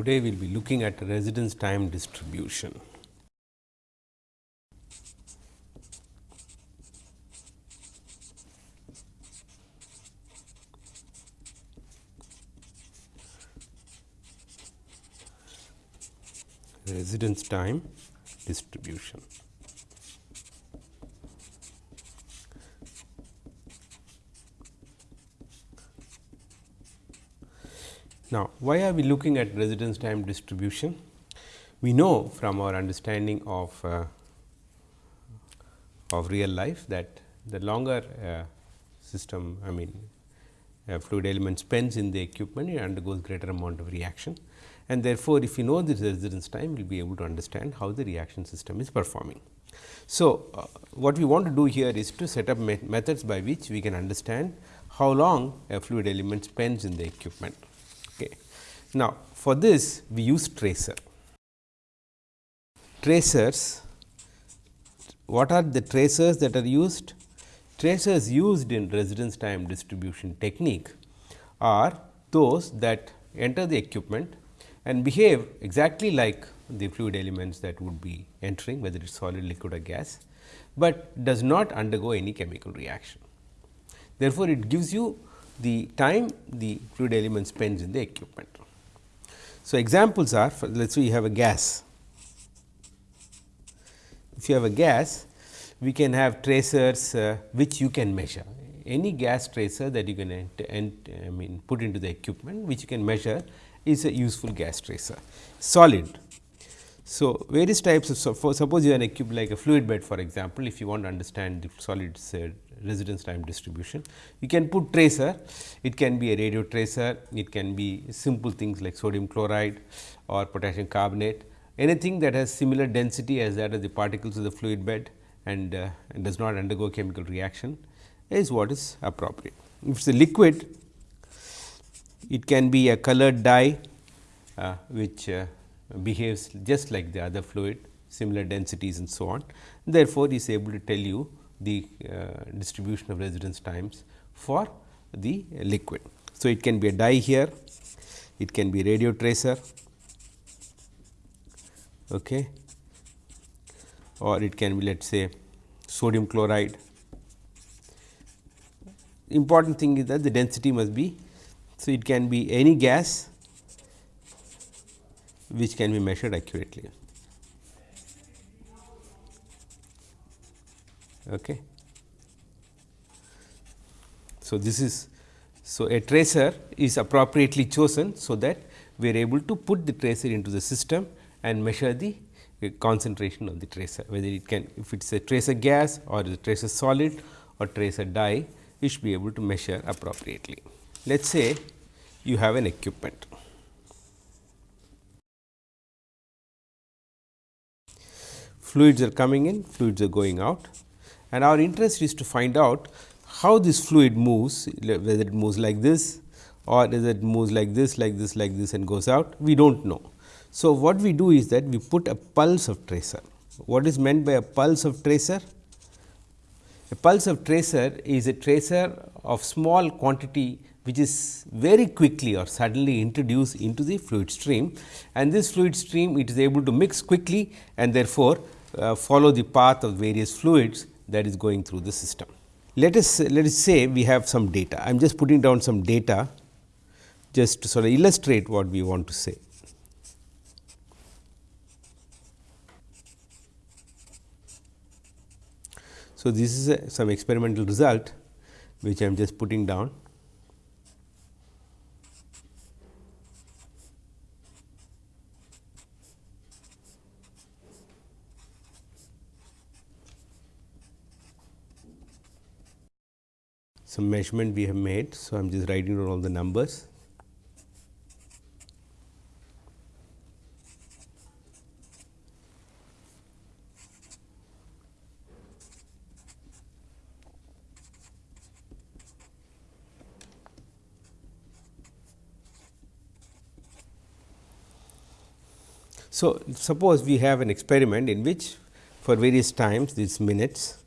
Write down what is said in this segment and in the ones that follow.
Today, we will be looking at residence time distribution. Residence time distribution. Now, why are we looking at residence time distribution? We know from our understanding of uh, of real life that the longer uh, system I mean uh, fluid element spends in the equipment it undergoes greater amount of reaction and therefore, if you know this residence time you will be able to understand how the reaction system is performing. So, uh, what we want to do here is to set up me methods by which we can understand how long a fluid element spends in the equipment. Now, for this we use tracer. Tracers, what are the tracers that are used? Tracers used in residence time distribution technique are those that enter the equipment and behave exactly like the fluid elements that would be entering whether it is solid, liquid or gas, but does not undergo any chemical reaction. Therefore, it gives you the time the fluid element spends in the equipment. So, examples are let us say you have a gas. If you have a gas, we can have tracers uh, which you can measure. Any gas tracer that you can ent, ent, I mean put into the equipment which you can measure is a useful gas tracer. Solid. So, various types of so for suppose you are an equipped like a fluid bed for example, if you want to understand the solids uh, residence time distribution. You can put tracer, it can be a radio tracer, it can be simple things like sodium chloride or potassium carbonate, anything that has similar density as that of the particles of the fluid bed and, uh, and does not undergo chemical reaction is what is appropriate. If it is a liquid, it can be a colored dye uh, which uh, behaves just like the other fluid, similar densities and so on. Therefore, is able to tell you the uh, distribution of residence times for the liquid. So, it can be a dye here, it can be radio tracer okay, or it can be let us say sodium chloride. Important thing is that the density must be. So, it can be any gas which can be measured accurately. Okay. So, this is so a tracer is appropriately chosen, so that we are able to put the tracer into the system and measure the uh, concentration of the tracer whether it can if it is a tracer gas or a tracer solid or tracer dye we should be able to measure appropriately. Let us say you have an equipment fluids are coming in, fluids are going out and our interest is to find out how this fluid moves, whether it moves like this or whether it moves like this, like this, like this and goes out, we do not know. So, what we do is that we put a pulse of tracer. What is meant by a pulse of tracer? A pulse of tracer is a tracer of small quantity which is very quickly or suddenly introduced into the fluid stream and this fluid stream it is able to mix quickly and therefore, uh, follow the path of various fluids that is going through the system. Let us let us say we have some data. I am just putting down some data just to sort of illustrate what we want to say. So, this is a, some experimental result which I am just putting down. Some measurement we have made. So, I am just writing down all the numbers. So, suppose we have an experiment in which for various times these minutes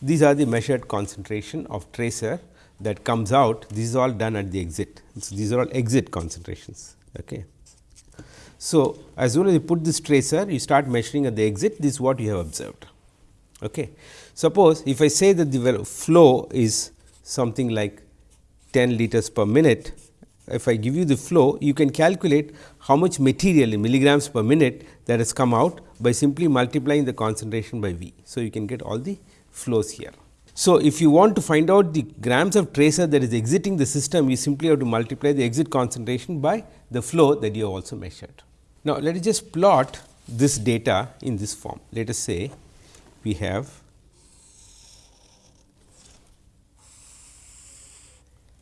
these are the measured concentration of tracer that comes out. This is all done at the exit. So, these are all exit concentrations. Okay. So, as soon as you put this tracer you start measuring at the exit this is what you have observed. Okay. Suppose if I say that the flow is something like 10 liters per minute, if I give you the flow you can calculate how much material in milligrams per minute that has come out by simply multiplying the concentration by V. So, you can get all the flows here. So, if you want to find out the grams of tracer that is exiting the system, you simply have to multiply the exit concentration by the flow that you have also measured. Now, let us just plot this data in this form. Let us say we have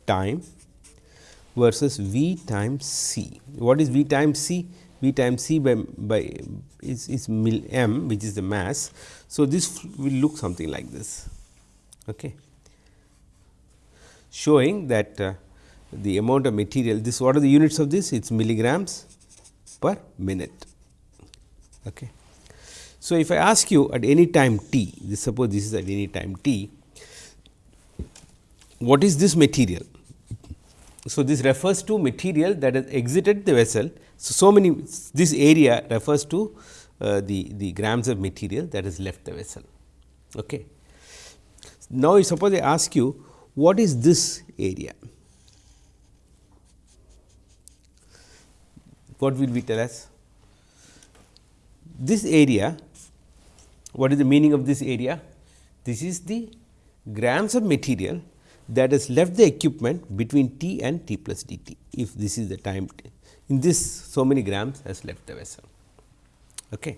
time versus V times C. What is V times C? V times C by, by is, is mil m which is the mass. So, this will look something like this okay. showing that uh, the amount of material this what are the units of this it is milligrams per minute. Okay. So, if I ask you at any time t this suppose this is at any time t what is this material? So, this refers to material that has exited the vessel. So, so many this area refers to uh, the, the grams of material that has left the vessel. Okay. Now, suppose I ask you what is this area? What will we tell us? This area, what is the meaning of this area? This is the grams of material that has left the equipment between t and t plus d t, if this is the time t. in this so many grams has left the vessel. Okay.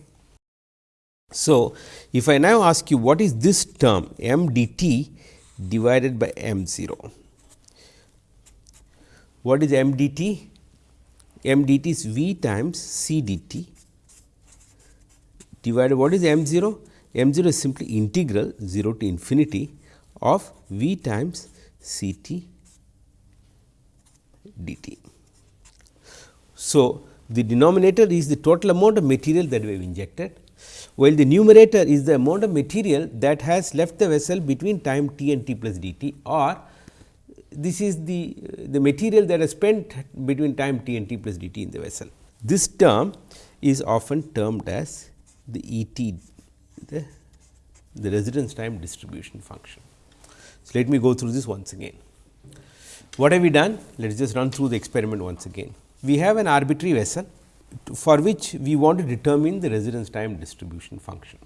So, if I now ask you what is this term m dt divided by m 0. What is m dt? m dt is v times c dt divided what is m 0? m 0 is simply integral 0 to infinity of v times c t d t. So, the denominator is the total amount of material that we have injected while the numerator is the amount of material that has left the vessel between time t and t plus d t or this is the, the material that is spent between time t and t plus d t in the vessel. This term is often termed as the E t, the, the residence time distribution function. So, let me go through this once again. What have we done? Let us just run through the experiment once again. We have an arbitrary vessel for which we want to determine the residence time distribution function.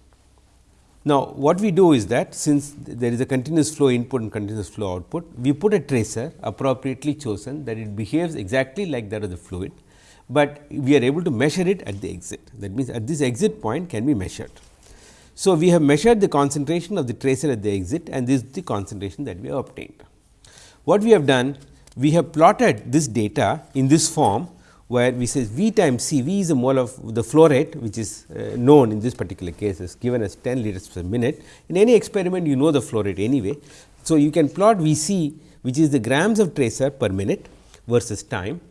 Now, what we do is that since there is a continuous flow input and continuous flow output, we put a tracer appropriately chosen that it behaves exactly like that of the fluid, but we are able to measure it at the exit. That means, at this exit point can be measured. So, we have measured the concentration of the tracer at the exit and this is the concentration that we have obtained. What we have done? We have plotted this data in this form where we say V times C, V is a mole of the flow rate which is uh, known in this particular case is given as 10 liters per minute. In any experiment you know the flow rate anyway. So, you can plot V c which is the grams of tracer per minute versus time.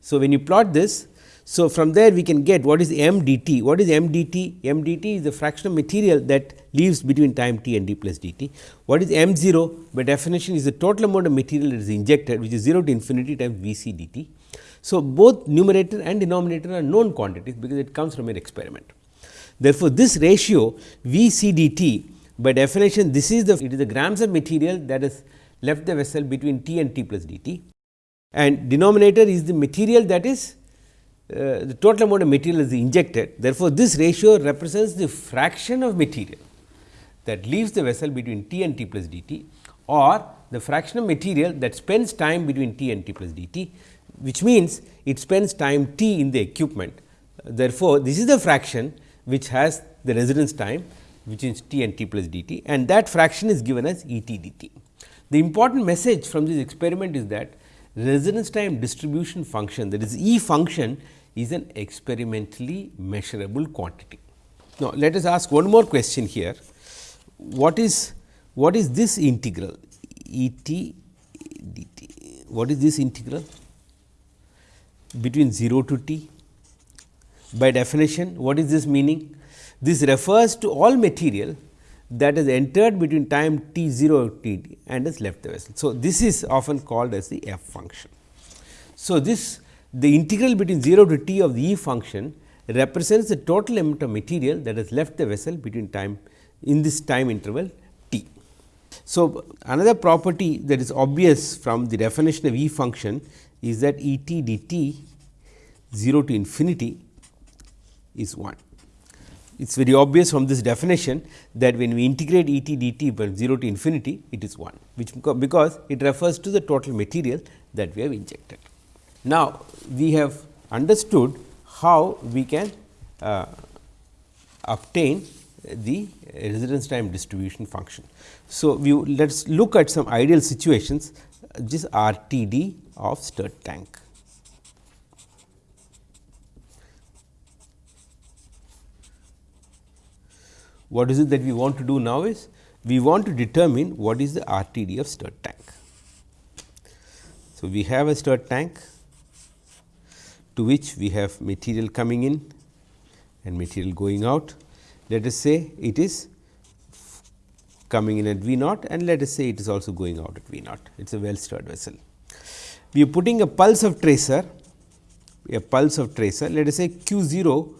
So, when you plot this, so from there we can get what is m dt. What is m dt? m dt is the fraction of material that leaves between time t and d plus dt. What is m 0? By definition is the total amount of material that is injected which is 0 to infinity times v c dt. So, both numerator and denominator are known quantities because it comes from an experiment. Therefore, this ratio V C d t by definition this is the it is the grams of material that is left the vessel between t and t plus d t and denominator is the material that is uh, the total amount of material is injected. Therefore, this ratio represents the fraction of material that leaves the vessel between t and t plus d t or the fraction of material that spends time between t and t plus d t which means it spends time t in the equipment. Therefore, this is the fraction which has the residence time which is t and t plus d t and that fraction is given as E t dt. The important message from this experiment is that residence time distribution function that is E function is an experimentally measurable quantity. Now, let us ask one more question here. What is what is this integral E t d t? What is this integral? between 0 to t. By definition, what is this meaning? This refers to all material that is entered between time t 0 t and has left the vessel. So, this is often called as the f function. So, this the integral between 0 to t of the E function represents the total amount of material that has left the vessel between time in this time interval t. So, another property that is obvious from the definition of E function is that E t d t 0 to infinity is 1. It is very obvious from this definition that when we integrate E t d t from 0 to infinity it is 1, which because it refers to the total material that we have injected. Now, we have understood how we can uh, obtain the residence time distribution function. So, we let us look at some ideal situations this RTD of stirred tank. What is it that we want to do now is we want to determine what is the RTD of stirred tank. So, we have a stirred tank to which we have material coming in and material going out. Let us say it is coming in at V naught and let us say it is also going out at V naught. It is a well stirred vessel. We are putting a pulse of tracer, a pulse of tracer, let us say q 0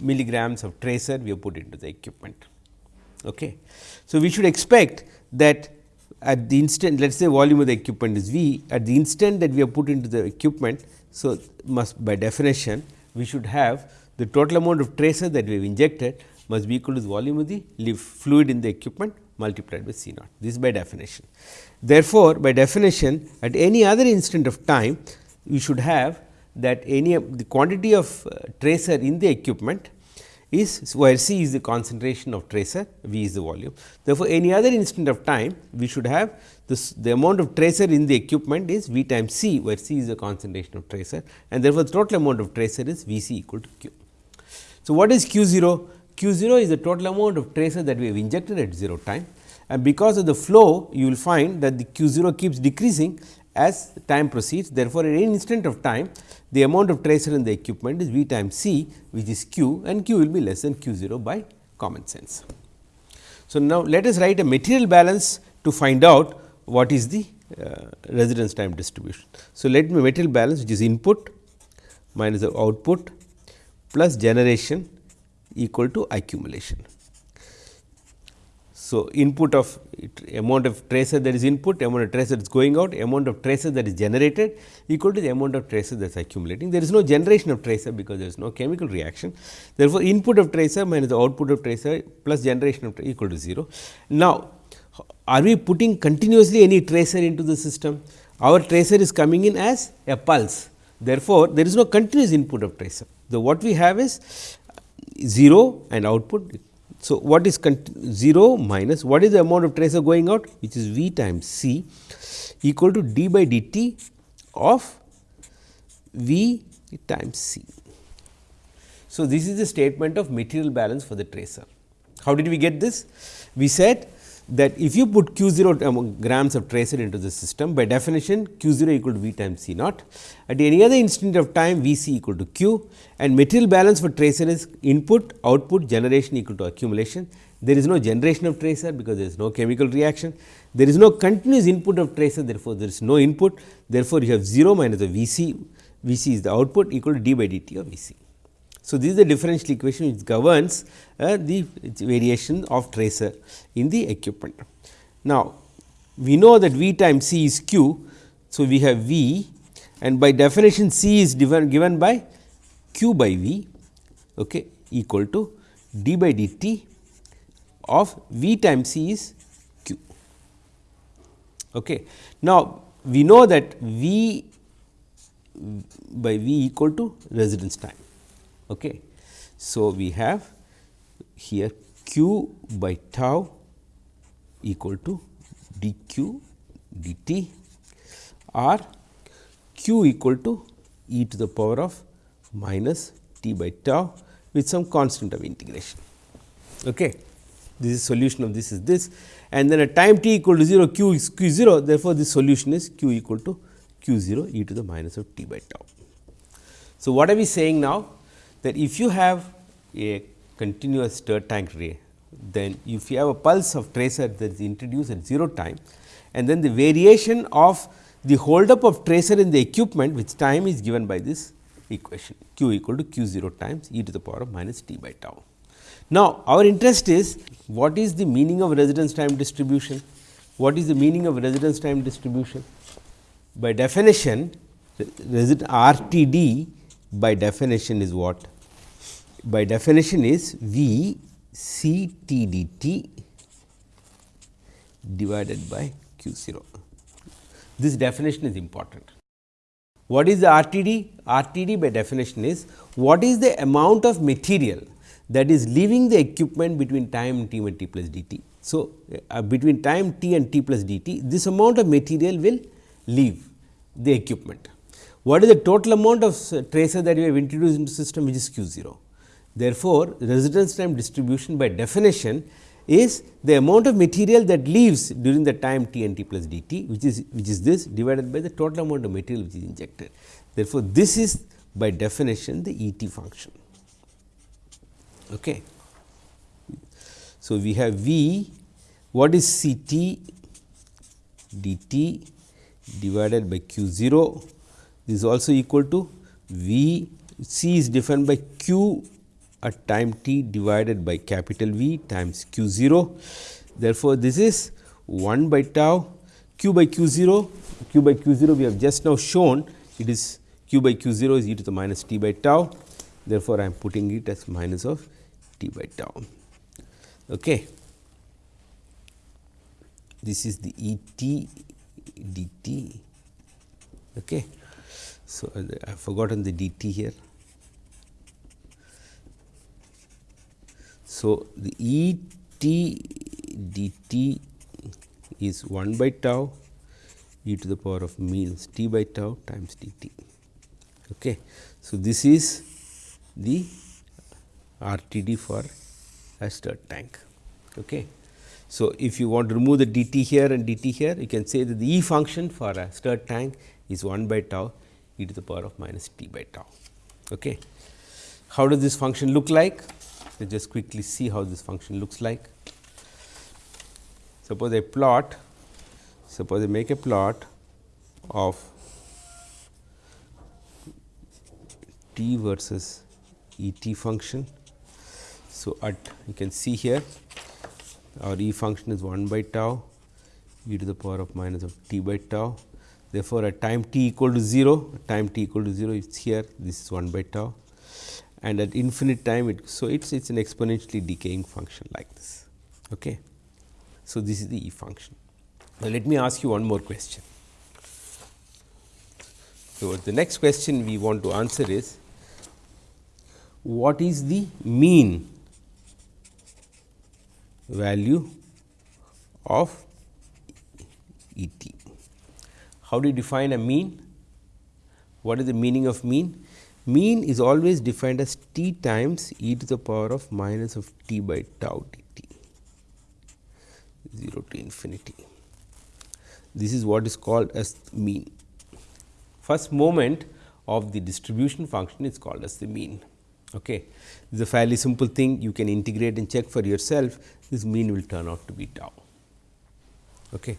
milligrams of tracer we have put into the equipment. Okay. So, we should expect that at the instant let us say volume of the equipment is V at the instant that we have put into the equipment so, must by definition we should have the total amount of tracer that we have injected must be equal to the volume of the fluid in the equipment multiplied by C naught. This is by definition. Therefore, by definition at any other instant of time we should have that any the quantity of uh, tracer in the equipment is where C is the concentration of tracer, V is the volume. Therefore, any other instant of time we should have this, the amount of tracer in the equipment is V times C, where C is the concentration of tracer and therefore, the total amount of tracer is V c equal to Q. So, what is Q 0? Q 0 is the total amount of tracer that we have injected at 0 time and because of the flow you will find that the Q 0 keeps decreasing as time proceeds. Therefore, at any instant of time the amount of tracer in the equipment is V times C which is Q and Q will be less than Q 0 by common sense. So, now let us write a material balance to find out what is the uh, residence time distribution. So, let me material balance which is input minus the output plus generation equal to accumulation. So, input of amount of tracer that is input, amount of tracer that is going out, amount of tracer that is generated equal to the amount of tracer that is accumulating. There is no generation of tracer because there is no chemical reaction. Therefore, input of tracer minus the output of tracer plus generation of tracer equal to 0. Now, are we putting continuously any tracer into the system? Our tracer is coming in as a pulse. Therefore, there is no continuous input of tracer. The what we have is 0 and output so, what is 0 minus what is the amount of tracer going out which is V times C equal to d by dt of V times C. So, this is the statement of material balance for the tracer. How did we get this? We said that if you put q 0 um, grams of tracer into the system by definition q 0 equal to v times c naught at any other instant of time v c equal to q and material balance for tracer is input output generation equal to accumulation. There is no generation of tracer because there is no chemical reaction. There is no continuous input of tracer therefore, there is no input therefore, you have 0 minus the v c, v c is the output equal to d by dt of v c. So, this is the differential equation which governs uh, the variation of tracer in the equipment. Now, we know that V times C is Q. So, we have V and by definition C is given by Q by V okay, equal to d by dt of V times C is Q. Okay. Now, we know that V by V equal to residence time. Okay. So, we have here q by tau equal to dq dt or q equal to e to the power of minus t by tau with some constant of integration. Okay. This is solution of this is this and then at time t equal to 0 q is q 0 therefore, this solution is q equal to q 0 e to the minus of t by tau. So, what are we saying now? That if you have a continuous stirred tank ray, then if you have a pulse of tracer that is introduced at 0 time and then the variation of the hold up of tracer in the equipment which time is given by this equation q equal to q 0 times e to the power of minus t by tau. Now, our interest is what is the meaning of residence time distribution? What is the meaning of residence time distribution? By definition, RTD by definition is what? By definition is V C T D T divided by Q 0. This definition is important. What is the RTD? RTD by definition is what is the amount of material that is leaving the equipment between time t and t plus dt. So, uh, between time t and t plus dt this amount of material will leave the equipment. What is the total amount of tracer that we have introduced into system which is q 0. Therefore, residence time distribution by definition is the amount of material that leaves during the time t and t plus dt which is which is this divided by the total amount of material which is injected. Therefore, this is by definition the E t function. Okay. So, we have V what is C t dt divided by q 0 this is also equal to V C is defined by q at time t divided by capital V times q 0. Therefore, this is 1 by tau q by q 0 q by q 0 we have just now shown it is q by q 0 is e to the minus t by tau. Therefore, I am putting it as minus of t by tau. Okay. This is the E t d t. Okay. So, I have forgotten the d t here. So, the E t d t is 1 by tau e to the power of means t by tau times d t. Okay. So, this is the R T D for a stirred tank. Okay. So, if you want to remove the d t here and d t here, you can say that the E function for a stirred tank is 1 by tau e to the power of minus t by tau. Okay. How does this function look like? Let us just quickly see how this function looks like. Suppose I plot, suppose I make a plot of t versus E t function. So, at you can see here our E function is 1 by tau e to the power of minus of t by tau. Therefore, at time t equal to 0, time t equal to 0 is here this is 1 by tau and at infinite time it. So, it is it's an exponentially decaying function like this. Okay. So, this is the E function. Now, let me ask you one more question. So, the next question we want to answer is what is the mean value of E t? How do you define a mean? What is the meaning of mean? Mean is always defined as t times e to the power of minus of t by tau dt 0 to infinity. This is what is called as mean. First moment of the distribution function is called as the mean. Okay. This is a fairly simple thing you can integrate and check for yourself this mean will turn out to be tau. Okay.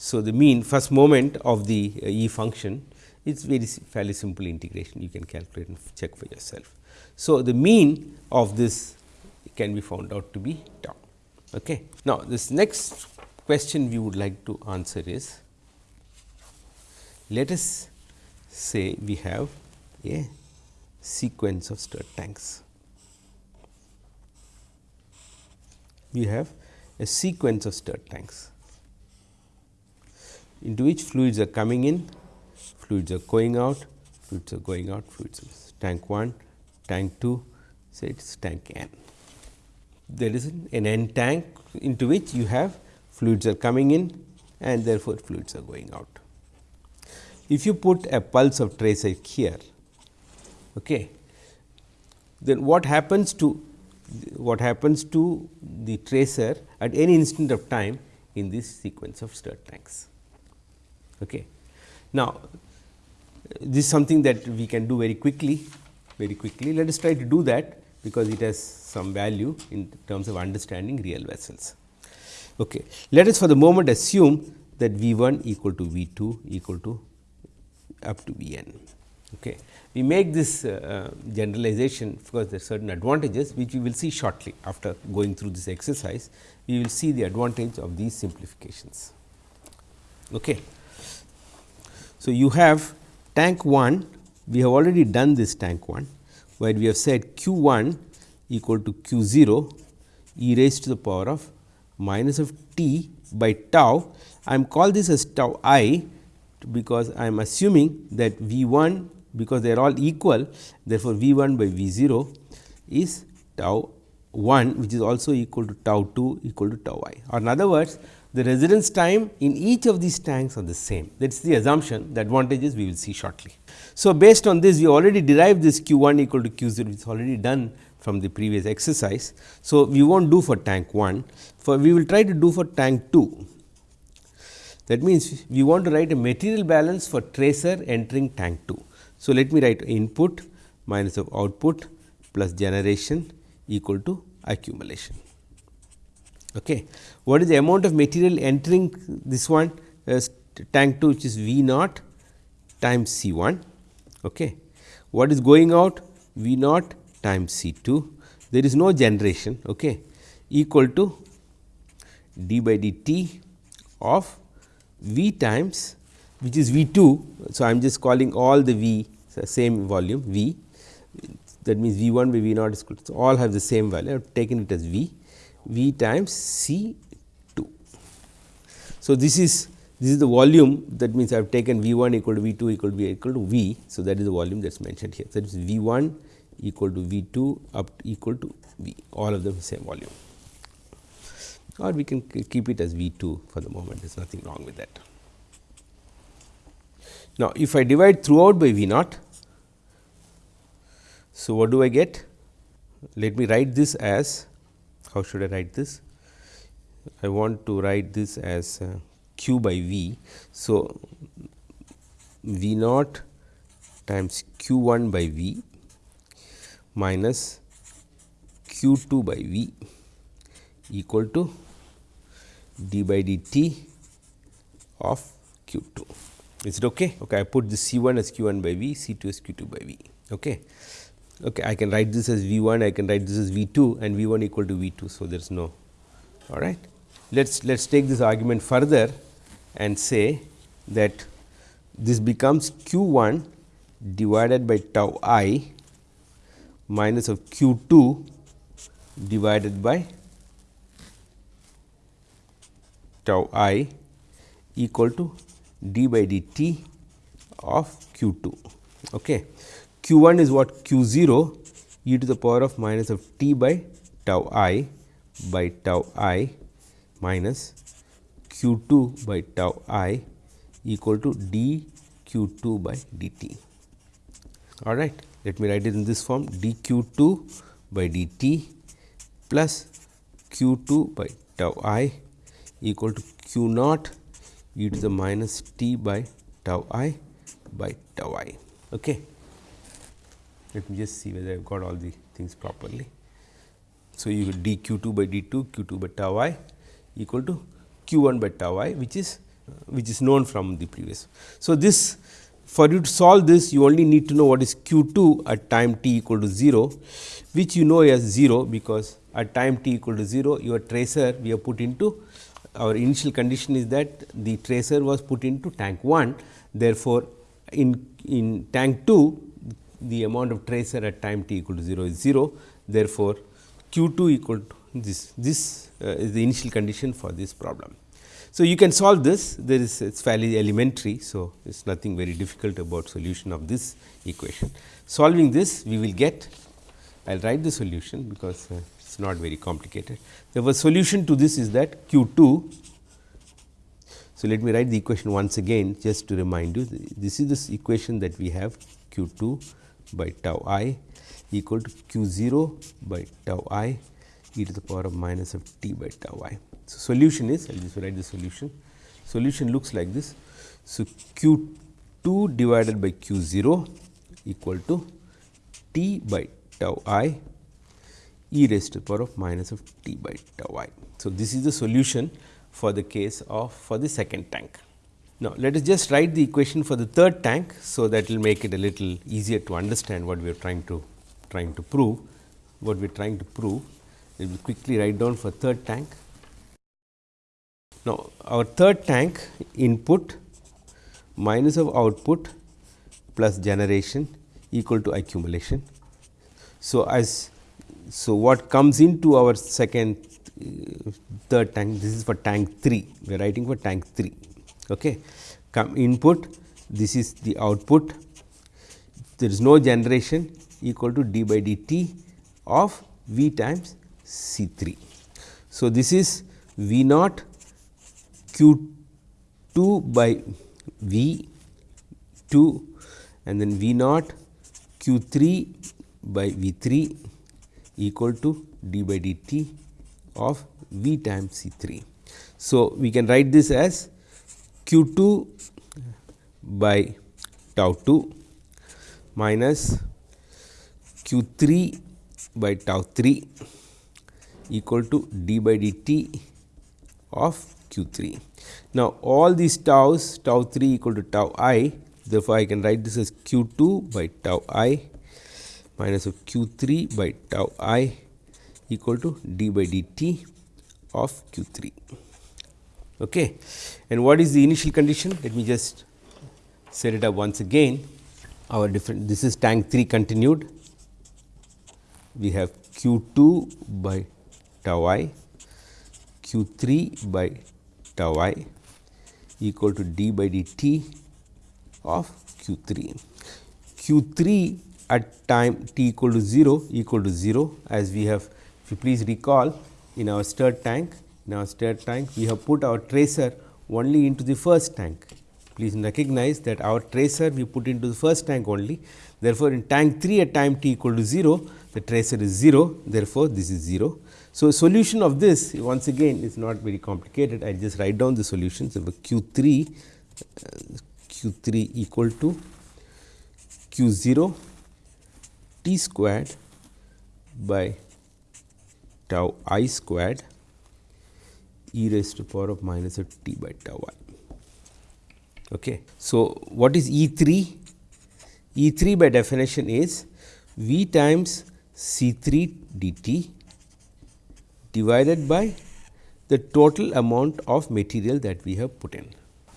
So, the mean first moment of the uh, E function is very fairly simple integration you can calculate and check for yourself. So, the mean of this can be found out to be tau. Okay. Now, this next question we would like to answer is let us say we have a sequence of stirred tanks. We have a sequence of stirred tanks into which fluids are coming in, fluids are going out, fluids are going out, fluids tank 1, tank 2, say it is tank n. There is an n tank into which you have fluids are coming in and therefore, fluids are going out. If you put a pulse of tracer here, okay, then what happens to what happens to the tracer at any instant of time in this sequence of stirred tanks. Okay. Now, this is something that we can do very quickly, very quickly. Let us try to do that because it has some value in terms of understanding real vessels. Okay. Let us for the moment assume that V 1 equal to V 2 equal to up to V n. Okay. We make this uh, generalization because there are certain advantages which we will see shortly after going through this exercise. We will see the advantage of these simplifications. Okay. So, you have tank 1, we have already done this tank 1, where we have said q 1 equal to q 0 e raised to the power of minus of t by tau. I am call this as tau i because I am assuming that V 1 because they are all equal therefore, V 1 by V 0 is tau 1 which is also equal to tau 2 equal to tau i or in other words the residence time in each of these tanks are the same that is the assumption the advantages we will see shortly. So, based on this we already derived this q 1 equal to q 0 which is already done from the previous exercise. So, we will not do for tank 1 for we will try to do for tank 2 that means, we want to write a material balance for tracer entering tank 2. So, let me write input minus of output plus generation equal to accumulation. Okay. What is the amount of material entering this one uh, tank 2 which is V naught times C 1. Okay. What is going out V naught times C 2 there is no generation okay, equal to d by dt of V times which is V 2. So, I am just calling all the V same volume V that means V 1 by V naught is equal to all have the same value I have taken it as V V times C 2. So, this is this is the volume that means I have taken V 1 equal to V 2 equal to V equal to V. So, that is the volume that is mentioned here. That is V 1 equal to V 2 up to equal to V all of them same volume or we can keep it as V 2 for the moment there is nothing wrong with that. Now, if I divide throughout by V naught, so what do I get? Let me write this as how should I write this? I want to write this as uh, q by V. So, V naught times q 1 by V minus q 2 by V equal to d by dt of q 2. Is it okay? Okay, I put this C 1 as q 1 by V, C 2 as q 2 by V. Okay. Okay, I can write this as V 1, I can write this as V 2 and V 1 equal to V 2. So, there is no all right. Let us let us take this argument further and say that this becomes q 1 divided by tau i minus of q 2 divided by tau i equal to d by dt of q 2. Okay. Q 1 is what q 0 e to the power of minus of t by tau i by tau i minus q 2 by tau i equal to d q 2 by dt. All right. Let me write it in this form d q 2 by dt plus q 2 by tau i equal to q naught e to the minus t by tau i by tau i. Okay. Let me just see whether I have got all the things properly. So, you will d q 2 by d 2 q 2 by tau i equal to q 1 by tau i which is which is known from the previous. So, this for you to solve this you only need to know what is q 2 at time t equal to 0 which you know as 0 because at time t equal to 0 your tracer we have put into our initial condition is that the tracer was put into tank 1. Therefore, in, in tank 2 the amount of tracer at time t equal to 0 is 0. Therefore, q 2 equal to this this uh, is the initial condition for this problem. So, you can solve this there is it is fairly elementary. So, it is nothing very difficult about solution of this equation. Solving this we will get I will write the solution because uh, is not very complicated. The solution to this is that q 2. So, let me write the equation once again just to remind you this is this equation that we have q 2 by tau i equal to q 0 by tau i e to the power of minus of t by tau i. So, solution is I will just write the solution. Solution looks like this. So, q 2 divided by q 0 equal to t by tau i e raised to the power of minus of t by tau i. So, this is the solution for the case of for the second tank. Now, let us just write the equation for the third tank. So, that will make it a little easier to understand what we are trying to trying to prove, what we are trying to prove. Let me quickly write down for third tank. Now, our third tank input minus of output plus generation equal to accumulation. So, as so what comes into our second uh, third tank this is for tank 3 we are writing for tank 3 okay come input this is the output there is no generation equal to d by dt of v times C 3. So, this is V naught q 2 by V 2 and then V naught q 3 by V 3 equal to d by dt of V times C 3. So, we can write this as q 2 by tau 2 minus q 3 by tau 3 equal to d by dt of q 3. Now, all these taus tau 3 equal to tau i therefore, I can write this as q 2 by tau i minus of q 3 by tau i equal to d by dt of q 3. Okay. And what is the initial condition? Let me just set it up once again. Our different this is tank 3 continued. We have q 2 by tau i q 3 by tau i equal to d by dt of q 3. q 3 at time t equal to 0 equal to 0 as we have if you please recall in our stirred tank our stirred tank. We have put our tracer only into the first tank. Please recognize that our tracer we put into the first tank only. Therefore, in tank 3 at time t equal to 0 the tracer is 0 therefore, this is 0 so, solution of this once again is not very complicated. I just write down the solutions of q 3 uh, q 3 equal to q 0 t squared by tau i squared e raised to power of minus of t by tau i. Okay. So, what is E 3? E 3 by definition is V times C 3 d t divided by the total amount of material that we have put in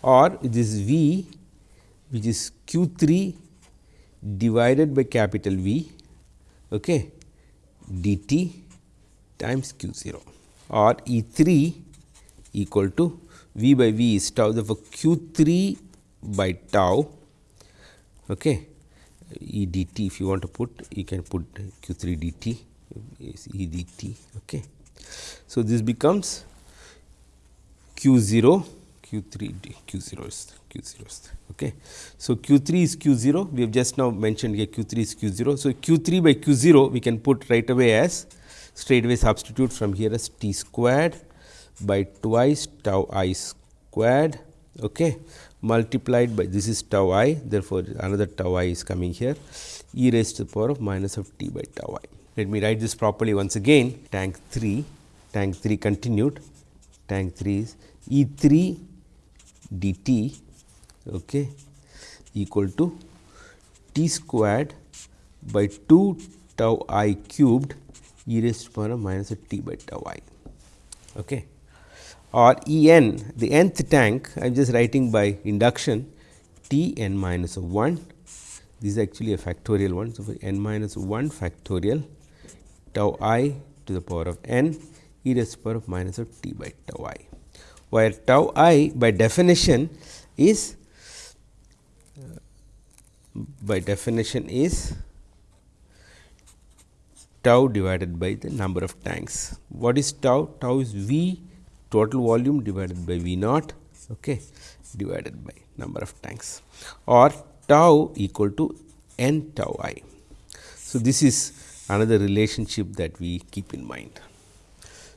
or this V which is q 3 divided by capital V okay, dt times q 0 or E 3 equal to V by V is tau therefore, q 3 by tau okay, E dt if you want to put you can put q 3 dt is E dt. Okay. So, this becomes q 0 q 3 d Q 0 is q 0 is okay. So, q 3 is q 0 we have just now mentioned here q 3 is q 0. So, q 3 by q 0 we can put right away as straight away substitute from here as t squared by twice tau i squared okay, multiplied by this is tau i therefore, another tau i is coming here e raised to the power of minus of t by tau i. Let me write this properly once again tank 3 tank 3 continued tank 3 is E 3 dt okay, equal to t squared by 2 tau i cubed e raised to the power of minus of t by tau i. Okay. Or E n the nth tank I am just writing by induction t n minus of 1 this is actually a factorial one. So, for n minus 1 factorial tau i to the power of n e raised to the power of minus of t by tau i, where tau i by definition is uh, by definition is tau divided by the number of tanks. What is tau? Tau is V total volume divided by V naught okay, divided by number of tanks or tau equal to n tau i. So, this is another relationship that we keep in mind.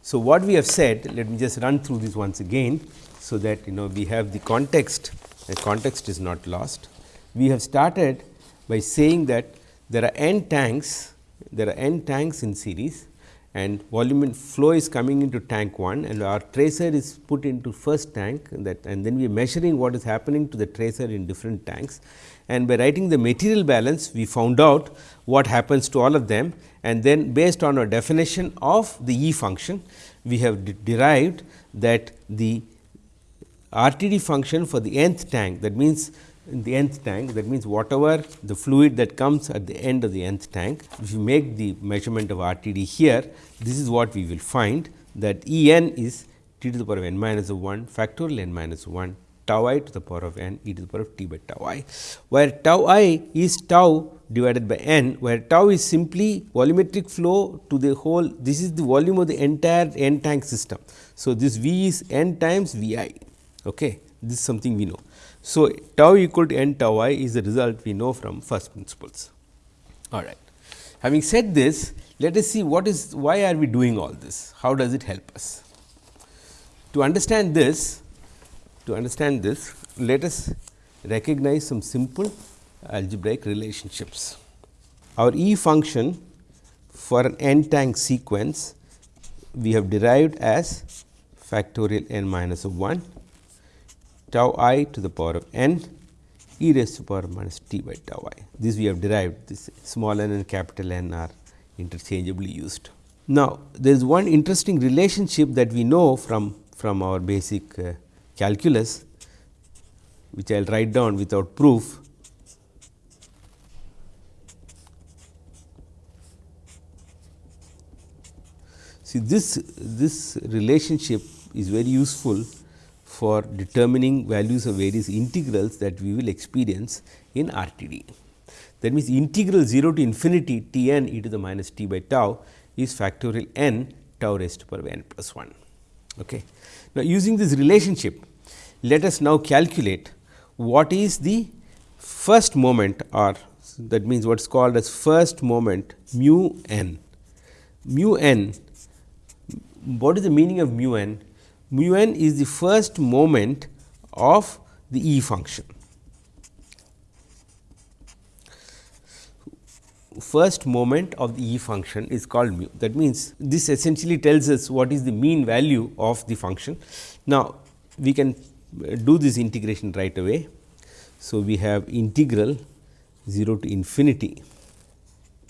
So, what we have said let me just run through this once again. So, that you know we have the context the context is not lost. We have started by saying that there are n tanks there are n tanks in series and volume and flow is coming into tank 1 and our tracer is put into first tank that and then we are measuring what is happening to the tracer in different tanks. And by writing the material balance we found out what happens to all of them and then based on our definition of the E function we have de derived that the RTD function for the nth tank that means in the nth tank that means whatever the fluid that comes at the end of the nth tank if you make the measurement of RTD here this is what we will find that E n is t to the power of n minus 1 factorial n minus 1 tau i to the power of n e to the power of t by tau i where tau i is tau divided by n where tau is simply volumetric flow to the whole this is the volume of the entire n tank system. So, this V is n times V i okay. this is something we know. So, tau equal to n tau i is the result we know from first principles. All right. Having said this, let us see what is why are we doing all this, how does it help us. To understand this, to understand this, let us recognize some simple algebraic relationships. Our E function for an n tank sequence we have derived as factorial n minus of 1 tau i to the power of n e raised to the power minus t by tau i. This we have derived this small n and capital N are interchangeably used. Now, there is one interesting relationship that we know from, from our basic uh, calculus, which I will write down without proof. See this, this relationship is very useful for determining values of various integrals that we will experience in RTD. That means, integral 0 to infinity t n e to the minus t by tau is factorial n tau raised to power n plus 1. Okay. Now, using this relationship, let us now calculate what is the first moment or that means, what is called as first moment mu n. Mu n, what is the meaning of mu n? Mu n is the first moment of the E function. First moment of the E function is called mu. That means, this essentially tells us what is the mean value of the function. Now, we can uh, do this integration right away. So, we have integral 0 to infinity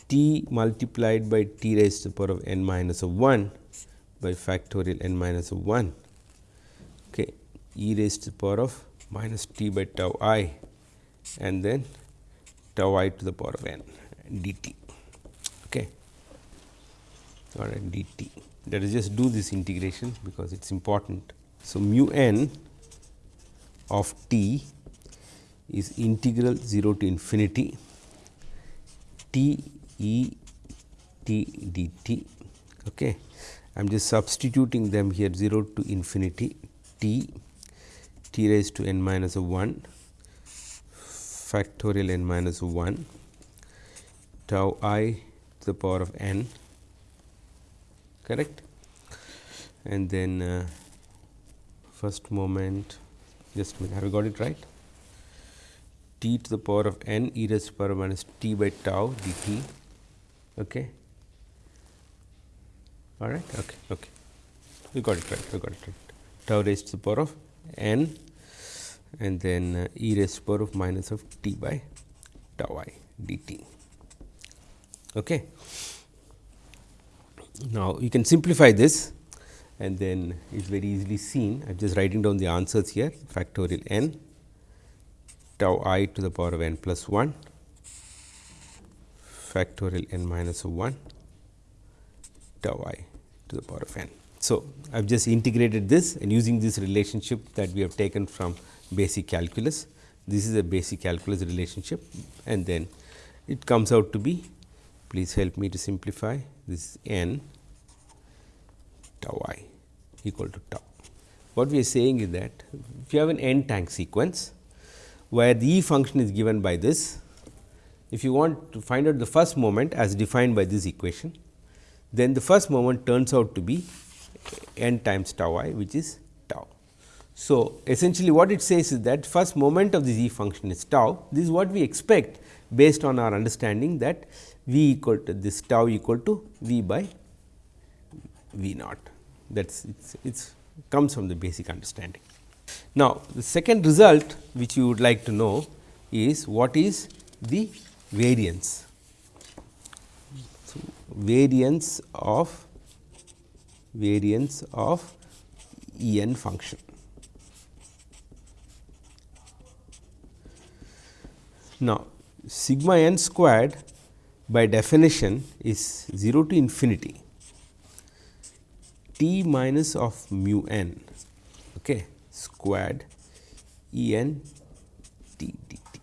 t multiplied by t raised to the power of n minus of 1 by factorial n minus of 1 e raised to the power of minus t by tau i and then tau i to the power of n dt. Okay. Right, dt. Let us just do this integration because it is important. So, mu n of t is integral 0 to infinity t e t dt. Okay. I am just substituting them here 0 to infinity t t raised to n 1 factorial n 1 tau i to the power of n correct? And then uh, first moment just have you got it right? T to the power of n e raised to the power minus t by tau dt okay? All right okay okay. You got it right you got it right. Tau raised to the power of n and then uh, e raised to the power of minus of t by tau i dt. Okay. Now, you can simplify this and then it is very easily seen. I am just writing down the answers here factorial n tau i to the power of n plus 1 factorial n minus of 1 tau i to the power of n. So, I have just integrated this and using this relationship that we have taken from basic calculus. This is a basic calculus relationship and then it comes out to be please help me to simplify this is n tau i equal to tau. What we are saying is that if you have an n tank sequence where the E function is given by this, if you want to find out the first moment as defined by this equation, then the first moment turns out to be n times tau i which is tau. so, essentially what it says is that first moment of the z function is tau. This is what we expect based on our understanding that v equal to this tau equal to v by V naught that is it's, it's comes from the basic understanding. Now, the second result which you would like to know is what is the variance. So, variance of variance of E n function. Now, sigma n squared by definition is 0 to infinity t minus of mu n okay, squared E n t d t.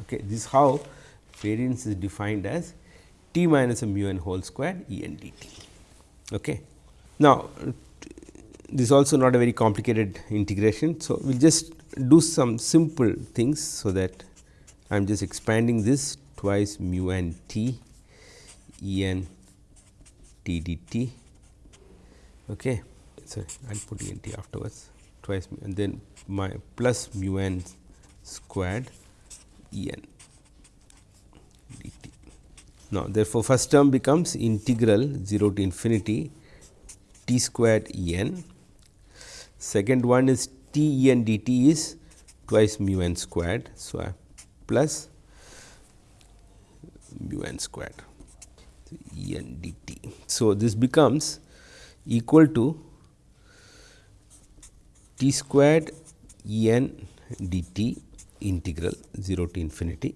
Okay. This is how variance is defined as t minus of mu n whole square E n d t. Okay. Now, this is also not a very complicated integration. So, we will just do some simple things. So, that I am just expanding this twice mu n t E n t d t. Okay. Sorry, I will put E n t afterwards twice mu and then my plus mu n squared E n. Now, therefore, first term becomes integral 0 to infinity t squared E n Second one is T E n d t is twice mu n squared. So, I plus mu n squared E n d t. So, this becomes equal to t squared E n d t integral 0 to infinity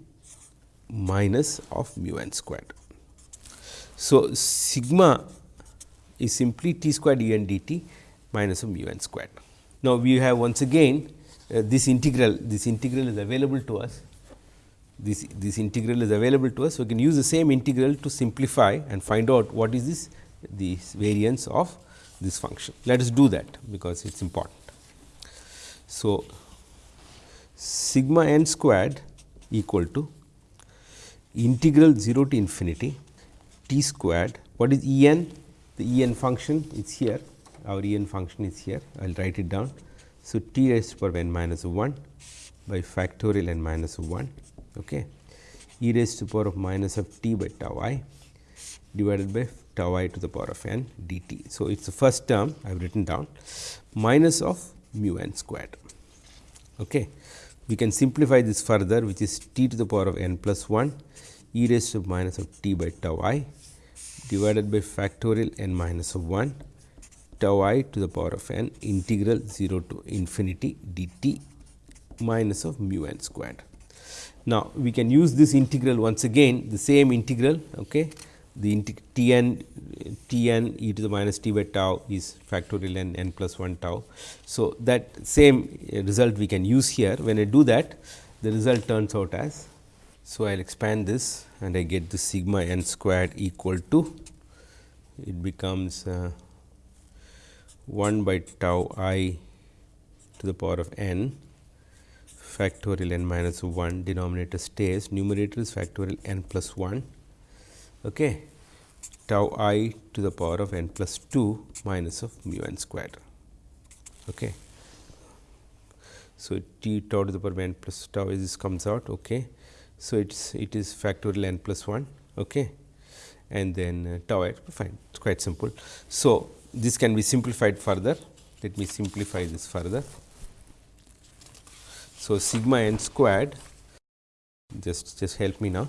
minus of mu n squared. So, sigma is simply t squared E n d t minus of mu n squared. Now, we have once again uh, this integral, this integral is available to us, this, this integral is available to us. So, we can use the same integral to simplify and find out what is this, this variance of this function. Let us do that, because it is important. So, sigma n squared equal to integral 0 to infinity t squared. What is E n? The E n function is here our E n function is here, I will write it down. So, t raised to power n minus 1 by factorial n minus 1 okay. e raised to power of minus of t by tau i divided by tau i to the power of n dt. So, it is the first term I have written down minus of mu n squared. Okay. We can simplify this further which is t to the power of n plus 1 e raised to minus of t by tau i divided by factorial n minus of 1 tau i to the power of n integral 0 to infinity dt minus of mu n squared. Now, we can use this integral once again the same integral okay. the t n t n e to the minus t by tau is factorial n n plus 1 tau. So, that same result we can use here when I do that the result turns out as. So, I will expand this and I get the sigma n squared equal to it becomes uh, 1 by tau i to the power of n factorial n minus 1 denominator stays numerator is factorial n plus 1 okay. tau i to the power of n plus 2 minus of mu n squared. Okay. So, t tau to the power of n plus tau is this comes out. Okay. So, it is it is factorial n plus 1 okay. and then uh, tau i fine it is quite simple. So, this can be simplified further. Let me simplify this further. So, sigma n squared just just help me now.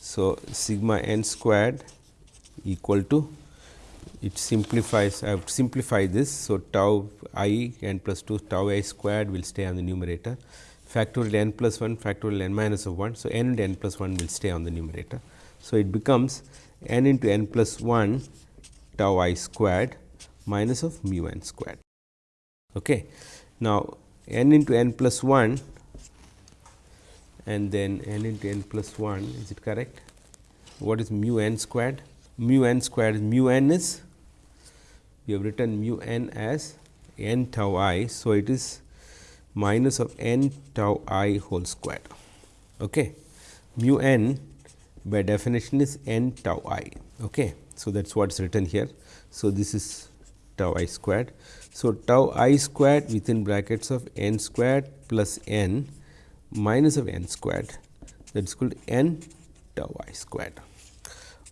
So, sigma n squared equal to it simplifies I have simplified this. So, tau i n plus 2 tau i squared will stay on the numerator factorial n plus 1 factorial n minus of 1. So, n and n plus 1 will stay on the numerator. So, it becomes n into n plus 1 tau i squared minus of mu n squared. Okay. Now, n into n plus 1 and then n into n plus 1 is it correct? What is mu n squared? Mu n squared is mu n is we have written mu n as n tau i. So, it is minus of n tau i whole square. Okay. Mu n by definition is n tau i. Okay. So, that is what is written here. So, this is tau i squared. So, tau i squared within brackets of n squared plus n minus of n squared that is called n tau i squared.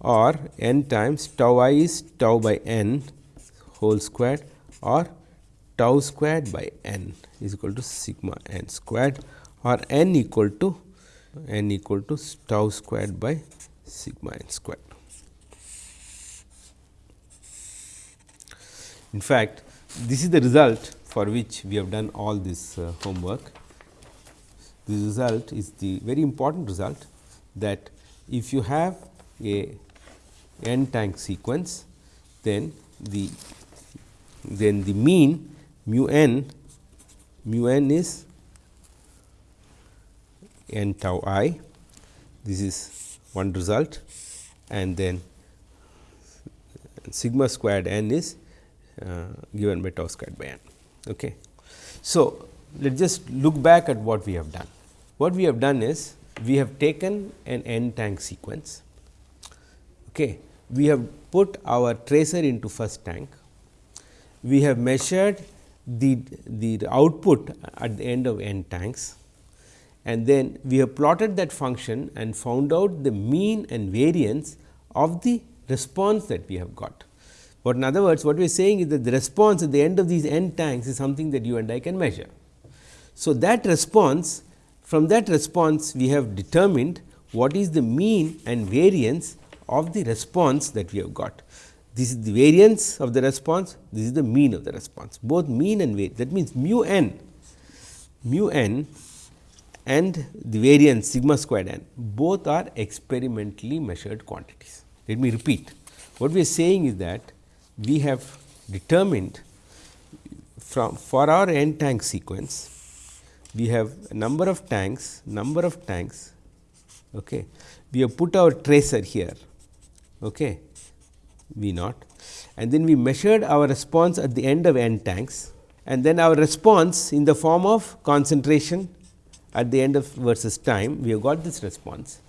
or n times tau i is tau by n whole squared or tau squared by n is equal to sigma n squared or n equal to n equal to tau squared by sigma n squared. In fact, this is the result for which we have done all this uh, homework. The result is the very important result that if you have a n tank sequence, then the then the mean mu n mu n is n tau i. This is one result and then sigma squared n is uh, given by tau squared by n. Okay. So, let us just look back at what we have done. What we have done is we have taken an n tank sequence. Okay. We have put our tracer into first tank. We have measured the, the output at the end of n tanks and then we have plotted that function and found out the mean and variance of the response that we have got. But in other words, what we are saying is that the response at the end of these n tanks is something that you and I can measure. So, that response from that response we have determined what is the mean and variance of the response that we have got. This is the variance of the response, this is the mean of the response, both mean and variance. That means, mu n, mu n and the variance sigma squared n both are experimentally measured quantities. Let me repeat. What we are saying is that we have determined from for our n tank sequence, we have a number of tanks, number of tanks. Okay. We have put our tracer here, okay, V naught. And then we measured our response at the end of n tanks. And then our response in the form of concentration at the end of versus time, we have got this response.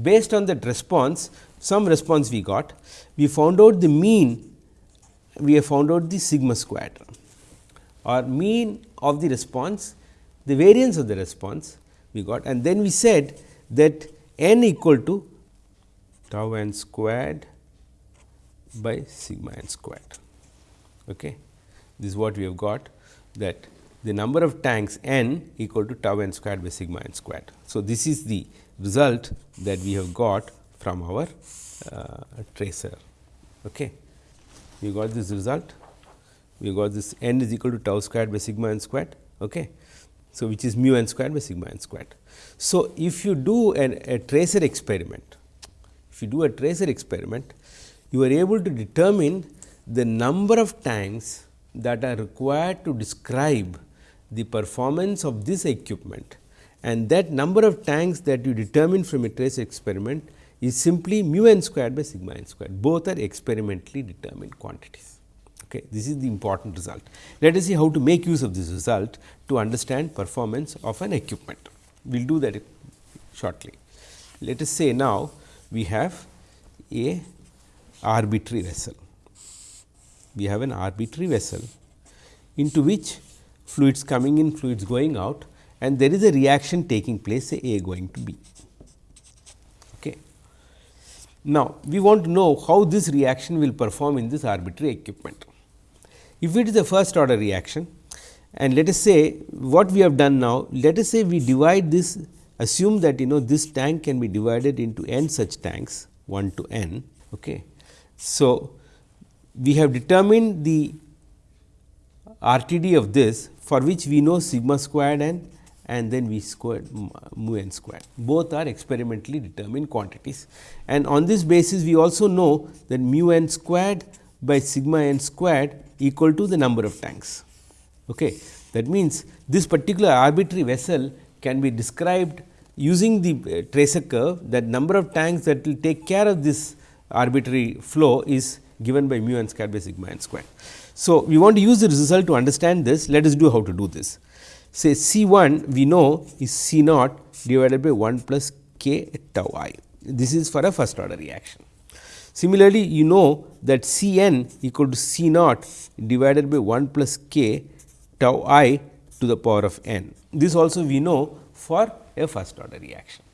Based on that response, some response we got, we found out the mean we have found out the sigma squared. Or mean of the response, the variance of the response we got. And then we said that n equal to tau n squared by sigma n squared. Okay. This is what we have got that the number of tanks n equal to tau n squared by sigma n squared. So, this is the result that we have got from our uh, tracer. Okay we got this result, we got this n is equal to tau squared by sigma n squared. Okay. So, which is mu n squared by sigma n squared. So, if you do an, a tracer experiment, if you do a tracer experiment, you are able to determine the number of tanks that are required to describe the performance of this equipment and that number of tanks that you determine from a trace experiment is simply mu n squared by sigma n squared. Both are experimentally determined quantities. Okay. This is the important result. Let us see how to make use of this result to understand performance of an equipment. We will do that shortly. Let us say now, we have a arbitrary vessel. We have an arbitrary vessel into which fluids coming in, fluids going out and there is a reaction taking place say A going to B. Okay. Now, we want to know how this reaction will perform in this arbitrary equipment. If it is a first order reaction and let us say what we have done now, let us say we divide this assume that you know this tank can be divided into n such tanks 1 to n. Okay. So, we have determined the RTD of this for which we know sigma squared n and then V squared mu n squared. Both are experimentally determined quantities and on this basis we also know that mu n squared by sigma n squared equal to the number of tanks. Okay. That means, this particular arbitrary vessel can be described using the uh, tracer curve that number of tanks that will take care of this arbitrary flow is given by mu n squared by sigma n squared. So, we want to use the result to understand this let us do how to do this say C 1 we know is C naught divided by 1 plus k tau i. This is for a first order reaction. Similarly, you know that C n equal to C naught divided by 1 plus k tau i to the power of n. This also we know for a first order reaction.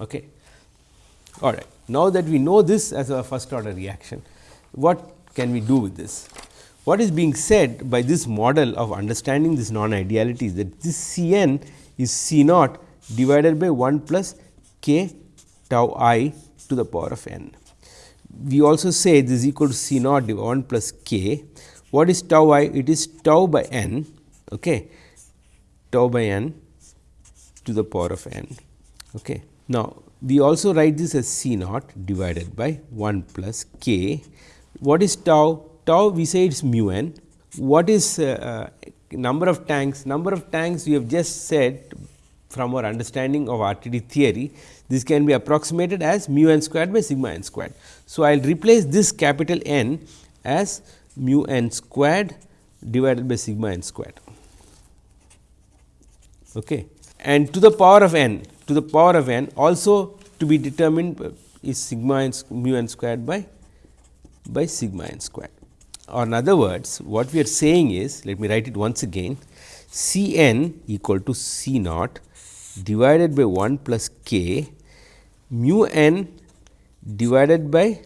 Okay. All right. Now that we know this as a first order reaction, what can we do with this? What is being said by this model of understanding this non ideality is that this C n is C naught divided by 1 plus k tau i to the power of n. We also say this is equal to C naught divided 1 plus k. What is tau i? It is tau by n, okay, tau by n to the power of n. Okay. Now, we also write this as C naught divided by 1 plus k. What is tau? Tau we say it is mu n. What is uh, uh, number of tanks? Number of tanks we have just said from our understanding of RTD theory, this can be approximated as mu n squared by sigma n squared. So, I will replace this capital N as mu n squared divided by sigma n squared. Okay. And to the power of n to the power of n also to be determined is sigma n mu n squared by by sigma n squared. Or in other words, what we are saying is, let me write it once again, C n equal to C naught divided by 1 plus k mu n divided by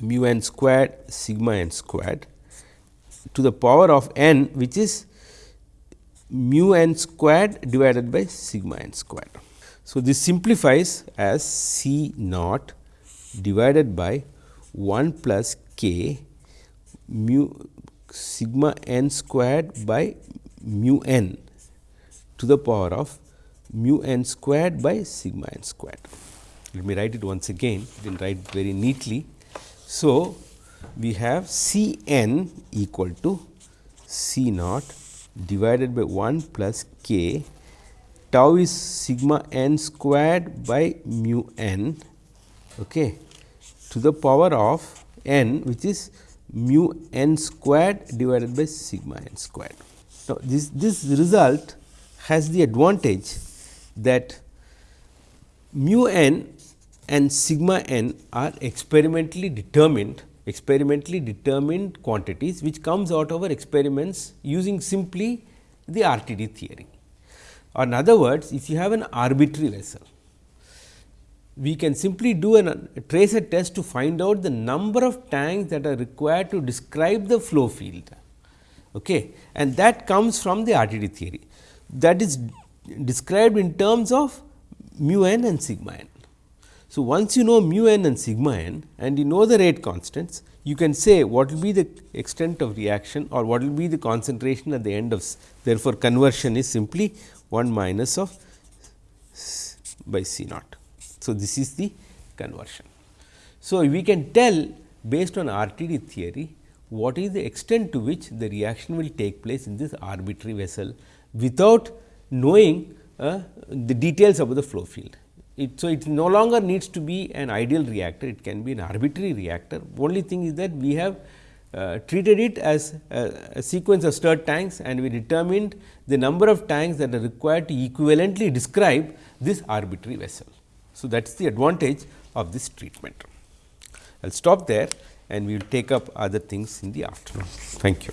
mu n squared sigma n squared to the power of n which is mu n squared divided by sigma n squared. So, this simplifies as C naught divided by 1 plus k mu sigma n squared by mu n to the power of mu n squared by sigma n squared. Let me write it once again, you can write very neatly. So, we have C n equal to C naught divided by 1 plus k tau is sigma n squared by mu n okay, to the power of n which is mu n squared divided by sigma n squared. Now, this, this result has the advantage that mu n and sigma n are experimentally determined experimentally determined quantities which comes out of our experiments using simply the RTD theory. Or in other words, if you have an arbitrary vessel, we can simply do an, a tracer test to find out the number of tanks that are required to describe the flow field okay. and that comes from the RTD theory that is described in terms of mu n and sigma n. So, once you know mu n and sigma n and you know the rate constants, you can say what will be the extent of reaction or what will be the concentration at the end of therefore, conversion is simply 1 minus of by C naught. So, this is the conversion. So, we can tell based on RTD theory what is the extent to which the reaction will take place in this arbitrary vessel without knowing uh, the details about the flow field. It, so, it no longer needs to be an ideal reactor, it can be an arbitrary reactor. Only thing is that we have uh, treated it as a, a, sequence of stirred tanks and we determined the number of tanks that are required to equivalently describe this arbitrary vessel. So, that is the advantage of this treatment. I will stop there and we will take up other things in the afternoon. Thank you.